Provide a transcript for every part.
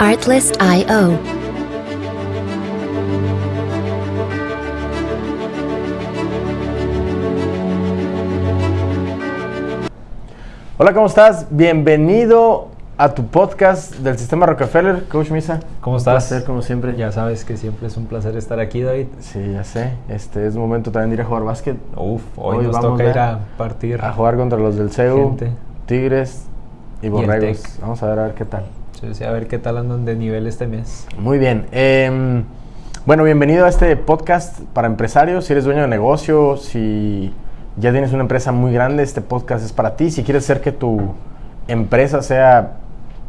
Artlist.io. Hola, ¿cómo estás? Bienvenido a tu podcast del Sistema Rockefeller, Coach Misa. ¿Cómo Un estás? placer, como siempre. Ya sabes que siempre es un placer estar aquí, David. Sí, ya sé. Este es momento también de ir a jugar básquet. Uf, hoy, Hoy nos vamos toca ya ir a partir. A jugar contra los del CEU, Gente. Tigres y Borregos. Vamos a ver a ver qué tal. A ver qué tal andan de nivel este mes. Muy bien. em, bueno, bienvenido a este podcast para empresarios. Si eres dueño de negocio, si ya tienes una empresa muy grande, este podcast es para ti. Si quieres hacer que tu empresa sea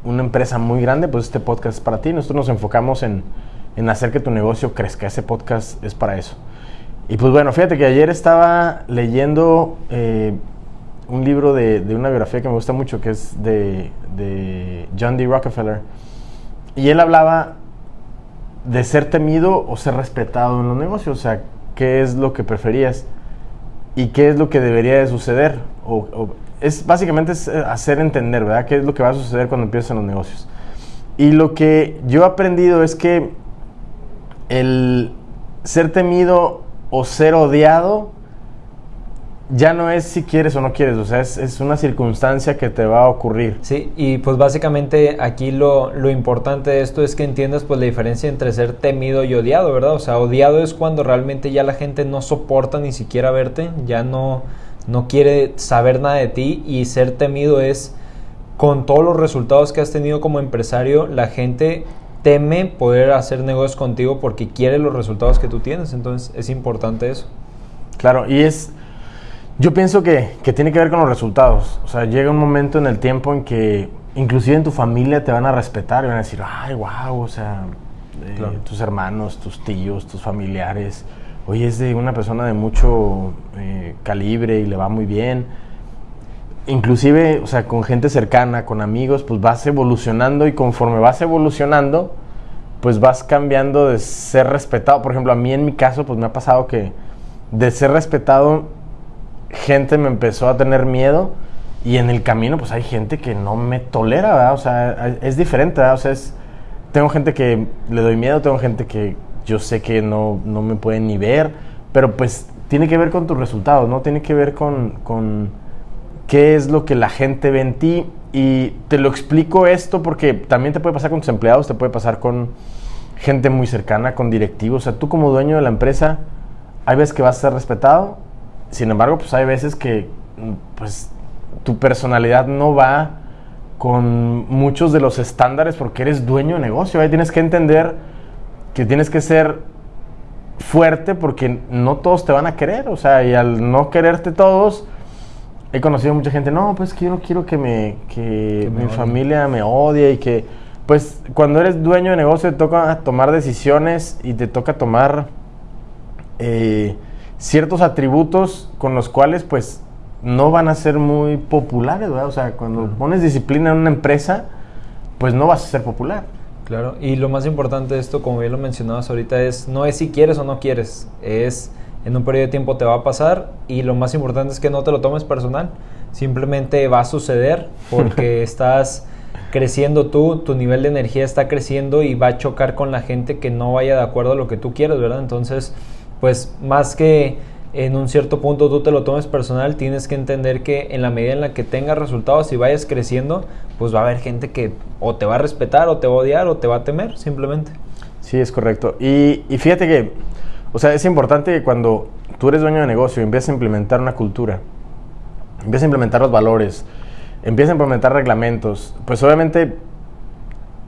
una empresa muy grande, pues este podcast es para ti. Nosotros nos enfocamos en, en hacer que tu negocio crezca. Ese podcast es para eso. Y pues bueno, fíjate que ayer estaba leyendo eh, un libro de, una biografía que me gusta mucho, que es de, de John D. Rockefeller. Y él hablaba de ser temido o ser respetado en los negocios. O sea, qué es lo que preferías y qué es lo que debería de suceder. O, o- es básicamente es eh, hacer entender, ¿verdad? ¿Qué es lo que va a suceder cuando empiezas en los negocios? Y lo que yo he aprendido es que el ser temido o ser odiado ya no es si quieres o no quieres, o sea, es, es una circunstancia que te va a ocurrir. Sí, y pues básicamente aquí lo, lo importante de esto es que entiendas pues la diferencia entre ser temido y odiado, ¿verdad? O sea, odiado es cuando realmente ya la gente no soporta ni siquiera verte, ya no, no quiere saber nada de ti y ser temido es con todos los resultados que has tenido como empresario, la gente teme poder hacer negocios contigo porque quiere los resultados que tú tienes, entonces es importante eso. Claro, y es. Yo pienso que, que tiene que ver con los resultados. O sea, llega un momento en el tiempo en que, inclusive en tu familia, te van a respetar y van a decir, ay, wow, o sea, eh, Claro. tus hermanos, tus tíos, tus familiares. Oye, es de una persona de mucho eh, calibre y le va muy bien. Inclusive, o sea, con gente cercana, con amigos, pues vas evolucionando y conforme vas evolucionando, pues vas cambiando de ser respetado. Por ejemplo, a mí en mi caso, pues me ha pasado que de ser respetado, gente me empezó a tener miedo y en el camino, pues hay gente que no me tolera, ¿verdad? O sea, es diferente, ¿verdad? O sea, es, tengo gente que le doy miedo, tengo gente que yo sé que no, no me pueden ni ver, pero pues tiene que ver con tus resultados, ¿no? Tiene que ver con, con qué es lo que la gente ve en ti. Y te lo explico esto porque también te puede pasar con tus empleados, te puede pasar con gente muy cercana, con directivos. O sea, tú como dueño de la empresa, hay veces que vas a ser respetado, sin embargo, pues hay veces que pues, tu personalidad no va con muchos de los estándares porque eres dueño de negocio. Ahí tienes que entender que tienes que ser fuerte porque no todos te van a querer. O sea, y al no quererte todos, he conocido mucha gente, no, pues que yo no quiero que, me, que, mi odie". familia me odie y que, pues cuando eres dueño de negocio te toca tomar decisiones y te toca tomar eh, ciertos atributos con los cuales pues no van a ser muy populares, ¿verdad? O sea, cuando pones disciplina en una empresa, pues no vas a ser popular. Claro, y lo más importante de esto, como bien lo mencionabas ahorita, es no es si quieres o no quieres, es en un periodo de tiempo te va a pasar y lo más importante es que no te lo tomes personal, simplemente va a suceder porque estás creciendo tú, tu nivel de energía está creciendo y va a chocar con la gente que no vaya de acuerdo a lo que tú quieres, ¿verdad? Entonces, pues más que en un cierto punto tú te lo tomes personal, tienes que entender que en la medida en la que tengas resultados y vayas creciendo, pues va a haber gente que o te va a respetar, o te va a odiar, o te va a temer, simplemente. Sí, es correcto. Y, fíjate que, o sea, es importante que cuando tú eres dueño de negocio y empiezas a implementar una cultura, empiezas a implementar los valores, empiezas a implementar reglamentos, pues obviamente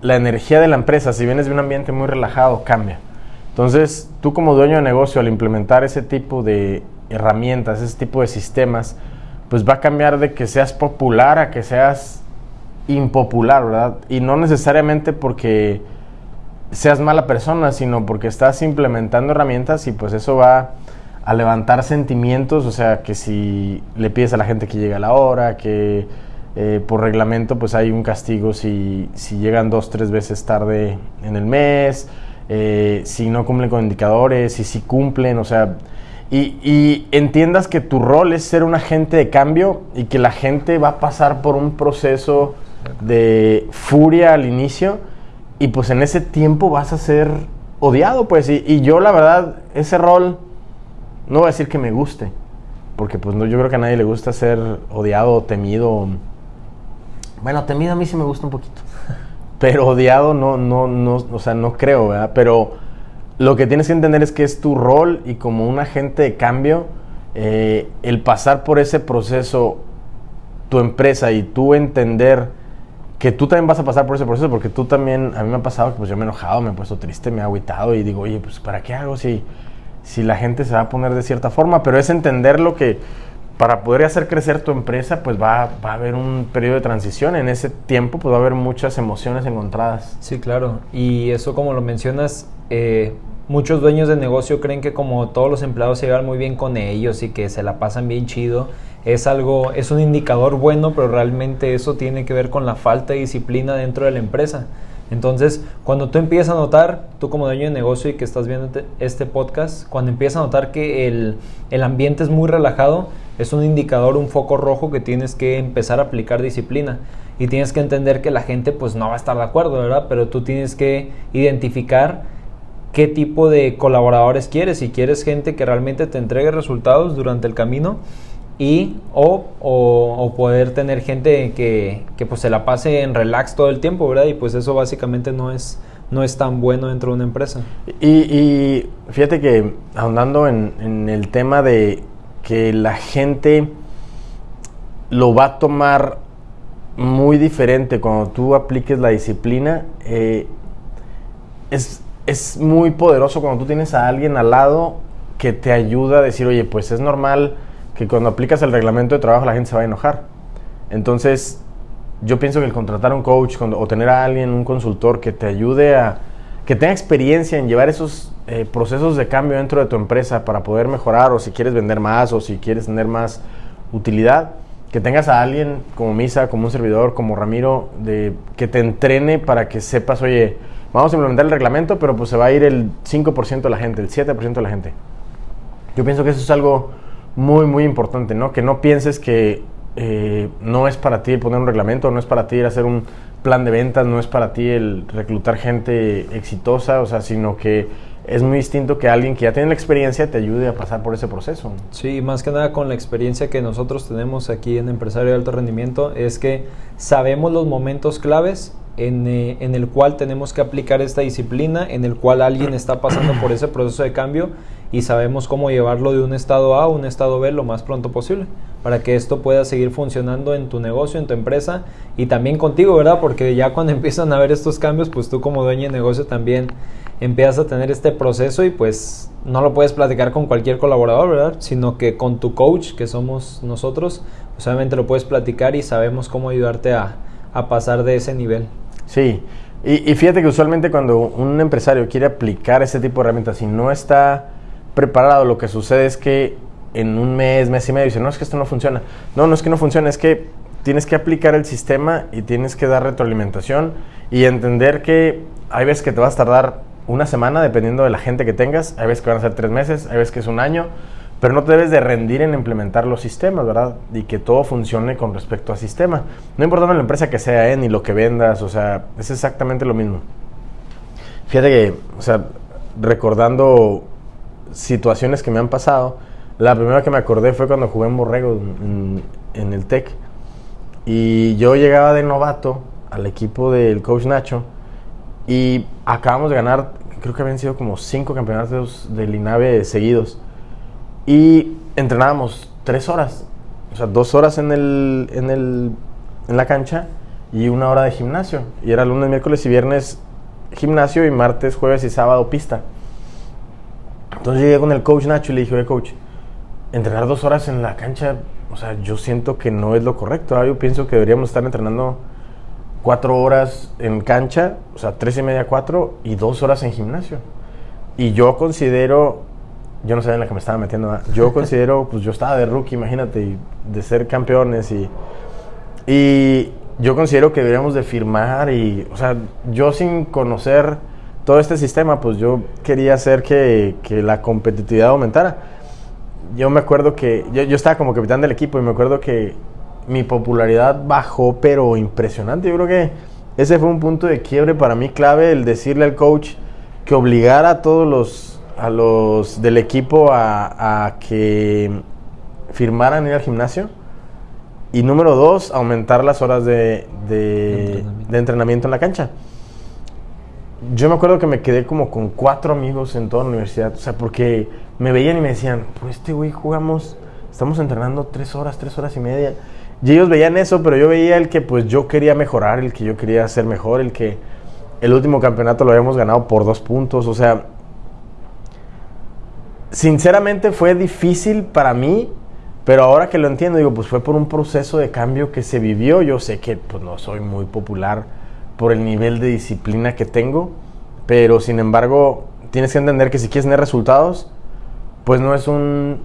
la energía de la empresa, si vienes de un ambiente muy relajado, cambia. Entonces, tú como dueño de negocio, al implementar ese tipo de herramientas, ese tipo de sistemas, pues va a cambiar de que seas popular a que seas impopular, ¿verdad? Y no necesariamente porque seas mala persona, sino porque estás implementando herramientas y pues eso va a levantar sentimientos, o sea, que si le pides a la gente que llegue a la hora, que eh, por reglamento pues hay un castigo si, si llegan dos, tres veces tarde en el mes, eh, si no cumplen con indicadores, y si cumplen, o sea, y, entiendas que tu rol es ser un agente de cambio y que la gente va a pasar por un proceso de furia al inicio y pues en ese tiempo vas a ser odiado, pues. Y, y yo, la verdad, ese rol, no voy a decir que me guste, porque pues no, yo creo que a nadie le gusta ser odiado temido. Bueno, temido a mí sí me gusta un poquito. Pero odiado no, no, no, o sea, no creo, ¿verdad? Pero lo que tienes que entender es que es tu rol y como un agente de cambio, eh, el pasar por ese proceso, tu empresa y tú entender que tú también vas a pasar por ese proceso, porque tú también, a mí me ha pasado que pues yo me he enojado, me he puesto triste, me he agüitado y digo, oye, pues ¿para qué hago si, si la gente se va a poner de cierta forma? Pero es entender lo que para poder hacer crecer tu empresa, pues va, va, a haber un periodo de transición. En ese tiempo, pues va a haber muchas emociones encontradas. Sí, claro. Y eso, como lo mencionas, eh, muchos dueños de negocio creen que como todos los empleados se llevan muy bien con ellos y que se la pasan bien chido, es algo, es un indicador bueno, pero realmente eso tiene que ver con la falta de disciplina dentro de la empresa. Entonces, cuando tú empiezas a notar, tú como dueño de negocio y que estás viendo este podcast, cuando empiezas a notar que el, el ambiente es muy relajado, es un indicador, un foco rojo que tienes que empezar a aplicar disciplina. Y tienes que entender que la gente pues no va a estar de acuerdo, ¿verdad? Pero tú tienes que identificar qué tipo de colaboradores quieres. Si quieres gente que realmente te entregue resultados durante el camino y o, poder tener gente que, pues se la pase en relax todo el tiempo, ¿verdad? Y pues eso básicamente no es, no es tan bueno dentro de una empresa. Y, y fíjate que ahondando en, en el tema de que la gente lo va a tomar muy diferente cuando tú apliques la disciplina. Eh, es, es, muy poderoso cuando tú tienes a alguien al lado que te ayuda a decir, oye, pues es normal que cuando aplicas el reglamento de trabajo la gente se va a enojar. Entonces, yo pienso que el contratar a un coach o tener a alguien, un consultor que te ayude a, que tenga experiencia en llevar esos eh, procesos de cambio dentro de tu empresa para poder mejorar o si quieres vender más o si quieres tener más utilidad, que tengas a alguien como Misa, como un servidor, como Ramiro, de, que te entrene para que sepas, oye, vamos a implementar el reglamento, pero pues se va a ir el 5% de la gente, el 7% de la gente. Yo pienso que eso es algo muy, muy importante, ¿no? Que no pienses que eh, no es para ti poner un reglamento, no es para ti hacer un plan de ventas, no es para ti el reclutar gente exitosa, o sea, sino que es muy distinto que alguien que ya tiene la experiencia te ayude a pasar por ese proceso. Sí, más que nada con la experiencia que nosotros tenemos aquí en Empresario de Alto Rendimiento, es que sabemos los momentos claves en, eh, en, el cual tenemos que aplicar esta disciplina, en el cual alguien está pasando por ese proceso de cambio y sabemos cómo llevarlo de un estado A a un estado B lo más pronto posible para que esto pueda seguir funcionando en tu negocio, en tu empresa y también contigo, ¿verdad? Porque ya cuando empiezan a ver estos cambios, pues tú como dueño de negocio también empiezas a tener este proceso y pues no lo puedes platicar con cualquier colaborador, ¿verdad? Sino que con tu coach, que somos nosotros, pues lo puedes platicar y sabemos cómo ayudarte a, a pasar de ese nivel. Sí, y, fíjate que usualmente cuando un empresario quiere aplicar ese tipo de herramientas y no está preparado, lo que sucede es que en un mes, mes y medio dice, no, es que esto no funciona. No, no es que no funciona, es que tienes que aplicar el sistema y tienes que dar retroalimentación y entender que hay veces que te vas a tardar una semana dependiendo de la gente que tengas, hay veces que van a ser tres meses, hay veces que es un año, pero no te debes de rendir en implementar los sistemas, ¿verdad? Y que todo funcione con respecto al sistema. No importa la empresa que sea, ¿eh? ni lo que vendas, o sea, es exactamente lo mismo. Fíjate que, o sea, recordando situaciones que me han pasado, la primera que me acordé fue cuando jugué en Borrego, en, el TEC. Y yo llegaba de novato al equipo del coach Nacho y acabamos de ganar, creo que habían sido como cinco campeonatos del INAVE seguidos. Y entrenábamos tres horas, o sea, dos horas en, el, en, el, en la cancha y una hora de gimnasio. Y era lunes, miércoles y viernes gimnasio y martes, jueves y sábado pista. Entonces llegué con el coach Nacho y le dije, oye coach, entrenar dos horas en la cancha, o sea, yo siento que no es lo correcto. Yo pienso que deberíamos estar entrenando cuatro horas en cancha, o sea, tres y media, cuatro, y dos horas en gimnasio. Y yo considero, yo no sé en la que me estaba metiendo, yo considero, pues yo estaba de rookie, imagínate, de ser campeones y, y yo considero que deberíamos de firmar y, o sea, yo sin conocer todo este sistema, pues yo quería hacer que, que la competitividad aumentara. Yo me acuerdo que, yo, yo estaba como capitán del equipo y me acuerdo que mi popularidad bajó, pero impresionante. Yo creo que ese fue un punto de quiebre para mí clave, el decirle al coach que obligara a todos los, a los del equipo a, a que firmaran ir al gimnasio. Y número dos, aumentar las horas de, de, entrenamiento. de entrenamiento en la cancha. Yo me acuerdo que me quedé como con cuatro amigos en toda la universidad. O sea, porque me veían y me decían, pues este güey jugamos, estamos entrenando tres horas, tres horas y media. Y ellos veían eso, pero yo veía el que pues yo quería mejorar, el que yo quería ser mejor, el que el último campeonato lo habíamos ganado por dos puntos. O sea, sinceramente fue difícil para mí, pero ahora que lo entiendo, digo, pues fue por un proceso de cambio que se vivió. Yo sé que pues no soy muy popular por el nivel de disciplina que tengo, pero sin embargo, tienes que entender que si quieres tener resultados, pues no es un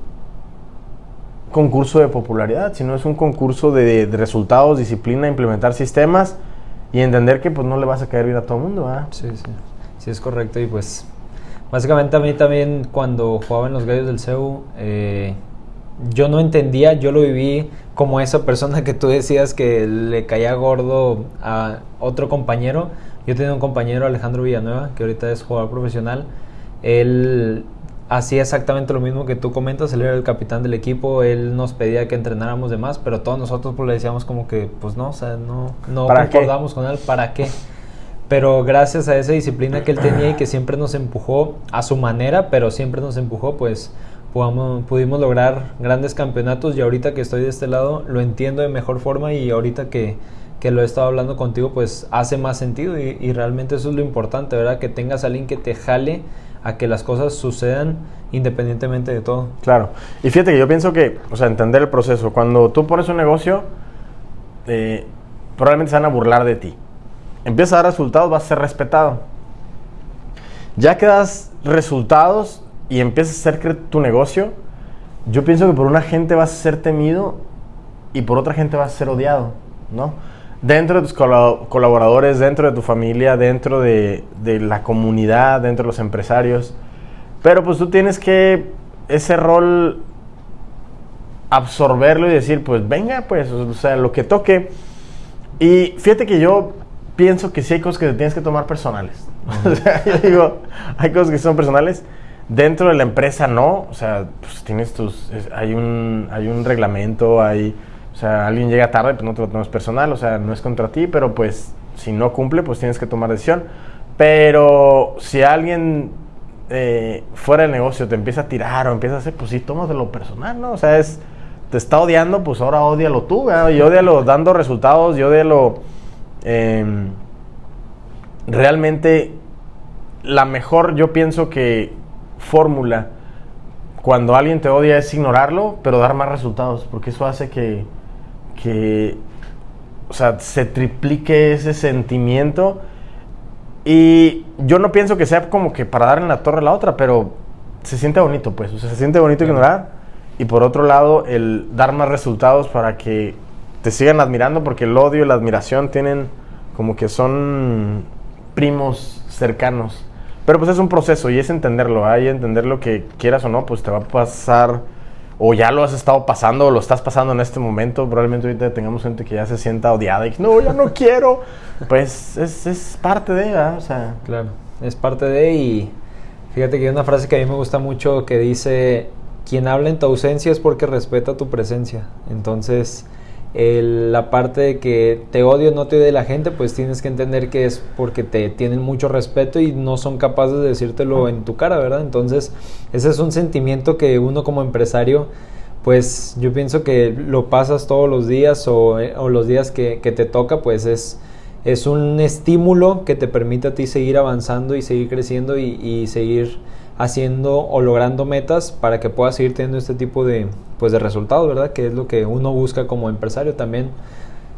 concurso de popularidad, sino es un concurso de, resultados, disciplina, implementar sistemas y entender que pues no le vas a caer bien a todo el mundo, ¿verdad? Sí, sí. Sí, es correcto. Y pues, básicamente a mí también cuando jugaba en los Gallos del CEU, eh, yo no entendía, yo lo viví como esa persona que tú decías que le caía gordo a otro compañero. Yo tenía un compañero, Alejandro Villanueva, que ahorita es jugador profesional. Él hacía exactamente lo mismo que tú comentas, él era el capitán del equipo, él nos pedía que entrenáramos de más, pero todos nosotros pues le decíamos como que, pues no, o sea, no, no ¿Para qué? concordamos con él, ¿para qué? Pero gracias a esa disciplina que él tenía y que siempre nos empujó a su manera, pero siempre nos empujó, pues pudimos, lograr grandes campeonatos y ahorita que estoy de este lado lo entiendo de mejor forma y ahorita que, que lo he estado hablando contigo pues hace más sentido y, realmente eso es lo importante, ¿verdad? Que tengas a alguien que te jale a que las cosas sucedan independientemente de todo. Claro. Y fíjate que yo pienso que, o sea, entender el proceso. Cuando tú pones un negocio, eh, probablemente se van a burlar de ti. Empiezas a dar resultados, vas a ser respetado. Ya que das resultados y empiezas a hacer tu negocio, yo pienso que por una gente vas a ser temido y por otra gente vas a ser odiado, ¿no? Dentro de tus colab- colaboradores, dentro de tu familia, dentro de, de la comunidad, dentro de los empresarios. Pero pues tú tienes que ese rol absorberlo y decir, pues venga, pues, o sea, lo que toque. Y fíjate que yo pienso que sí hay cosas que te tienes que tomar personales. O sea, yo digo, hay cosas que son personales. Dentro de la empresa no, o sea, pues tienes tus, hay un, hay un reglamento, hay, o sea, alguien llega tarde, pues no te lo tomes personal, o sea, no es contra ti, pero pues si no cumple, pues tienes que tomar decisión. Pero si alguien eh, fuera del negocio te empieza a tirar o empieza a hacer, pues sí, tómatelo personal, ¿no? O sea, es, te está odiando, pues ahora odialo tú, ¿verdad? Y odialo dando resultados, y odialo em, realmente la mejor, yo pienso que fórmula cuando alguien te odia es ignorarlo, pero dar más resultados, porque eso hace que, que o sea, se triplique ese sentimiento. Y yo no pienso que sea como que para dar en la torre a la otra, pero se siente bonito, pues. O sea, se siente bonito ignorar. Y por otro lado, el dar más resultados para que te sigan admirando, porque el odio y la admiración tienen como que son primos cercanos. Pero pues es un proceso y es entenderlo, hay entenderlo que quieras o no, pues te va a pasar, o ya lo has estado pasando, o lo estás pasando en este momento. Probablemente ahorita tengamos gente que ya se sienta odiada y no, ya no quiero. Pues es, es parte de, ¿verdad? O sea, Claro, es parte de y fíjate que hay una frase que a mí me gusta mucho que dice, quien habla en tu ausencia es porque respeta tu presencia. Entonces, el- la parte de que te odio no te odia la gente, pues tienes que entender que es porque te tienen mucho respeto y no son capaces de decírtelo en tu cara, ¿verdad? Entonces, ese es un sentimiento que uno como empresario pues yo pienso que lo pasas todos los días o, eh, o los días que, que te toca, pues es, es un estímulo que te permite a ti seguir avanzando y seguir creciendo y, y seguir haciendo o logrando metas para que puedas seguir teniendo este tipo de, pues, de resultados, ¿verdad? Que es lo que uno busca como empresario también.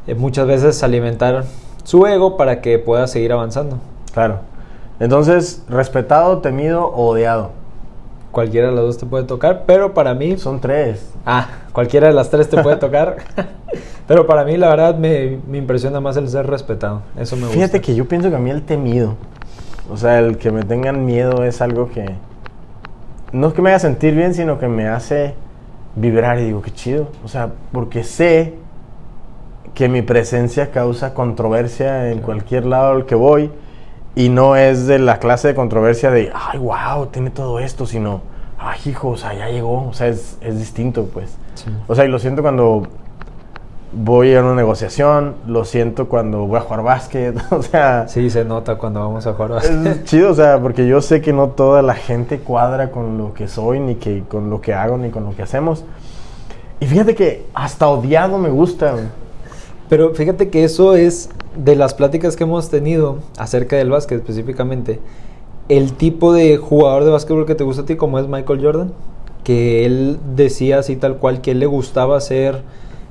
eh, muchas veces alimentar su ego para que pueda seguir avanzando. claro. Entonces, respetado, temido o odiado. Cualquiera de las dos te puede tocar, pero para mí Son tres. Ah, cualquiera de las tres te puede tocar. Pero para mí, la verdad, me, me impresiona más el ser respetado. Eso me gusta. Fíjate que yo pienso que a mí el temido, o sea, el que me tengan miedo es algo que no es que me haga sentir bien, sino que me hace vibrar y digo, qué chido. O sea, porque sé que mi presencia causa controversia en cualquier lado al que voy y no es de la clase de controversia de, ay, wow, tiene todo esto, sino, ay, hijo, o sea, ya llegó, o sea, es, es distinto, pues. Sí. O sea, y lo siento cuando voy a una negociación, lo siento cuando voy a jugar básquet, o sea, Sí, se nota cuando vamos a jugar básquet. es chido, o sea, porque yo sé que no toda la gente cuadra con lo que soy, ni que con lo que hago, ni con lo que hacemos. Y fíjate que hasta odiado me gusta. Pero fíjate que eso es de las pláticas que hemos tenido acerca del básquet específicamente. El tipo de jugador de básquetbol que te gusta a ti, como es Michael Jordan, que él decía así tal cual que él le gustaba ser,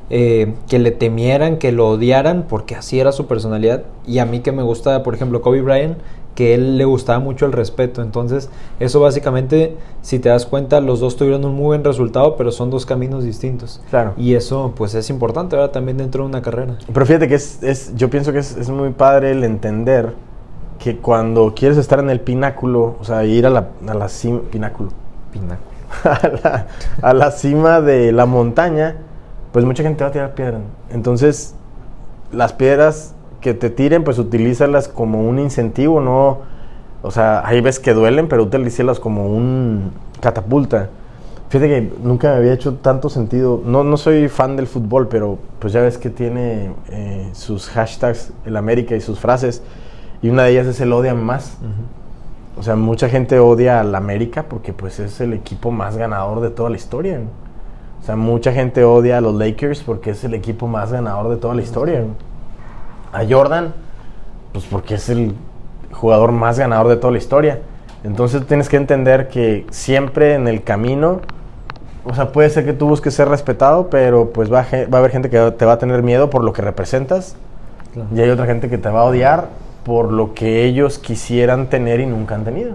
eh, que le temieran, que lo odiaran, porque así era su personalidad. Y a mí que me gusta, por ejemplo, Kobe Bryant, que él le gustaba mucho el respeto. Entonces, eso básicamente, si te das cuenta, los dos tuvieron un muy buen resultado, pero son dos caminos distintos. Claro. Y eso, pues, es importante, ¿verdad? También dentro de una carrera. Pero fíjate que es, es- yo pienso que es, es muy padre el entender que cuando quieres estar en el pináculo, o sea, ir a la, a la cima, pináculo, Pináculo. a la, a la cima de la montaña, pues mucha gente va a tirar piedra. Entonces, las piedras que te tiren, pues utilízalas como un incentivo, no, o sea, hay veces que duelen, pero utilízalas como un catapulta. Fíjate que nunca me había hecho tanto sentido. No, no soy fan del fútbol, pero pues ya ves que tiene eh, sus hashtags el América y sus frases. Y una de ellas es el odian más. O sea, mucha gente odia al América porque pues es el equipo más ganador de toda la historia. O sea, mucha gente odia a los Lakers porque es el equipo más ganador de toda la historia. A Jordan, pues porque es el jugador más ganador de toda la historia. Entonces tienes que entender que siempre en el camino, o sea, puede ser que tú busques ser respetado, pero pues va a, ge- va a haber gente que te va a tener miedo por lo que representas Claro. y hay otra gente que te va a odiar por lo que ellos quisieran tener y nunca han tenido.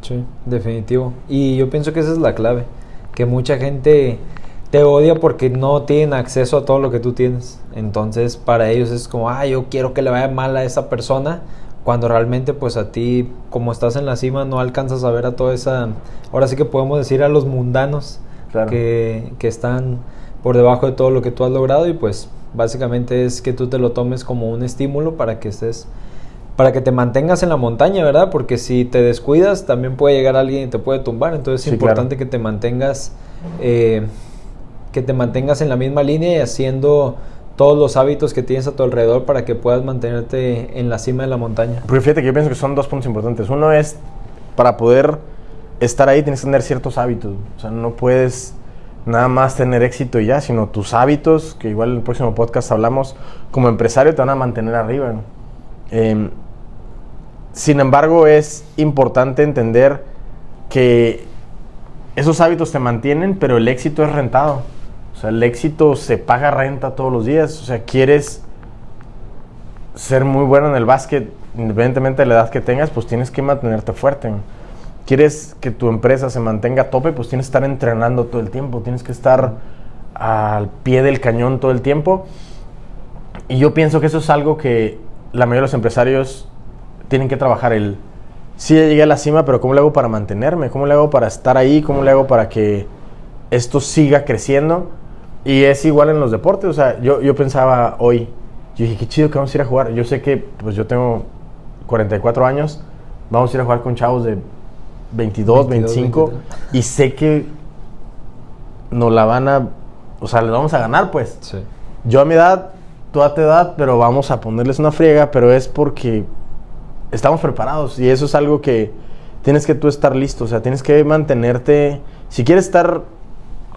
Sí, definitivo. Y yo pienso que esa es la clave, que mucha gente te odia porque no tienen acceso a todo lo que tú tienes. Entonces, para ellos es como, ah, yo quiero que le vaya mal a esa persona, cuando realmente pues a ti, como estás en la cima, no alcanzas a ver a toda esa, ahora sí que podemos decir a los mundanos Claro. que, que están por debajo de todo lo que tú has logrado y pues básicamente es que tú te lo tomes como un estímulo para que estés para que te mantengas en la montaña, ¿verdad? Porque si te descuidas, también puede llegar alguien y te puede tumbar. Entonces es Sí, importante claro. que te mantengas, eh, que te mantengas en la misma línea y haciendo todos los hábitos que tienes a tu alrededor para que puedas mantenerte en la cima de la montaña. Porque fíjate que yo pienso que son dos puntos importantes. Uno es, para poder estar ahí tienes que tener ciertos hábitos. O sea, no puedes nada más tener éxito y ya, sino tus hábitos, que igual en el próximo podcast hablamos, como empresario te van a mantener arriba. Em, sin embargo, es importante entender que esos hábitos te mantienen, pero el éxito es rentado. O sea, el éxito se paga renta todos los días. O sea, quieres ser muy bueno en el básquet, independientemente de la edad que tengas, pues tienes que mantenerte fuerte. Quieres que tu empresa se mantenga a tope, pues tienes que estar entrenando todo el tiempo, tienes que estar al pie del cañón todo el tiempo. Y yo pienso que eso es algo que la mayoría de los empresarios tienen que trabajar el sí ya llegué a la cima, pero ¿cómo le hago para mantenerme? ¿Cómo le hago para estar ahí? ¿Cómo le hago para que esto siga creciendo? Y es igual en los deportes, o sea, yo, yo pensaba hoy, yo dije, qué chido que vamos a ir a jugar. Yo sé que, pues yo tengo 44 años, vamos a ir a jugar con chavos de 22, 22, 25, 23. y sé que nos la van a, o sea, les vamos a ganar, pues. Sí. Yo a mi edad, tú a tu edad, pero vamos a ponerles una friega, pero es porque estamos preparados y eso es algo que tienes que tú estar listo, o sea, tienes que mantenerte, si quieres estar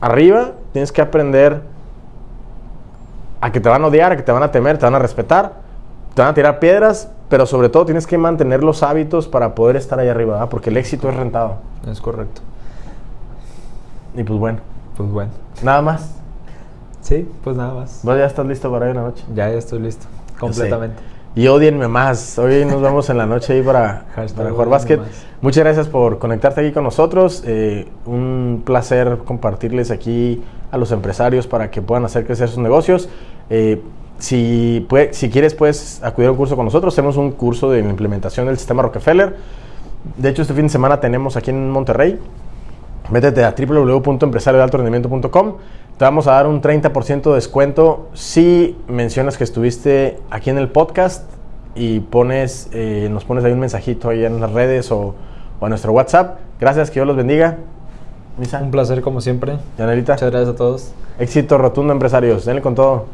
arriba, tienes que aprender a que te van a odiar, a que te van a temer, te van a respetar, te van a tirar piedras, pero sobre todo tienes que mantener los hábitos para poder estar ahí arriba, ¿verdad? porque el éxito es rentado. Es correcto. Y pues bueno, Pues bueno. nada más. Sí, pues nada más. Vos ya estás listo para hoy en la noche. Ya, ya estoy listo. Completamente. Y odienme más. Hoy nos vemos en la noche ahí para, para jugar básquet. más. Muchas gracias por conectarte aquí con nosotros. Eh, un placer compartirles aquí a los empresarios para que puedan hacer crecer sus negocios. Eh, si, pue- si quieres, puedes acudir a un curso con nosotros. Hacemos un curso de implementación del sistema Rockefeller. De hecho, este fin de semana tenemos aquí en Monterrey. Métete a www.empresariodealtorendimiento.com. te vamos a dar un 30% de descuento si mencionas que estuviste aquí en el podcast y pones, eh, nos pones ahí un mensajito ahí en las redes o, o a nuestro WhatsApp. Gracias, que Dios los bendiga. Misa. Un placer como siempre. Yanelita. Muchas gracias a todos. Éxito rotundo, empresarios. Denle con todo.